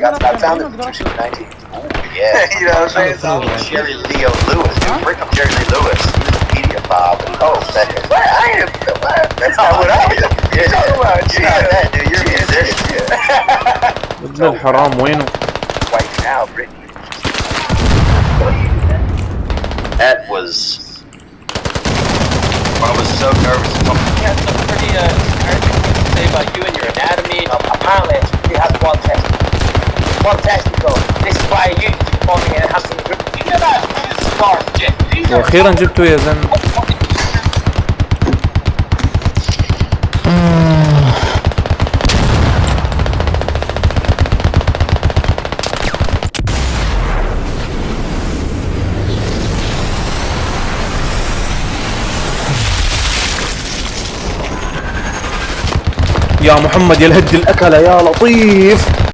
like I, I found him in 19. Yeah, you know what I'm saying? It's Jerry Lee Lewis. Dude, bring up Jerry Lee Lewis. He was a media Bob. oh, that is. What? I am. That's not what I am. Yeah. talking about you know that, dude. You're a musician. Yeah. ابن الحرام وينه؟ White now, Brittany. That was I was so nervous. You had some pretty uh, things to uh, uh, say about you and your anatomy. Um, apparently, you have one test. وأخيرا جبتو يا إيه زن يا محمد يا الهد الأكلة يا لطيف.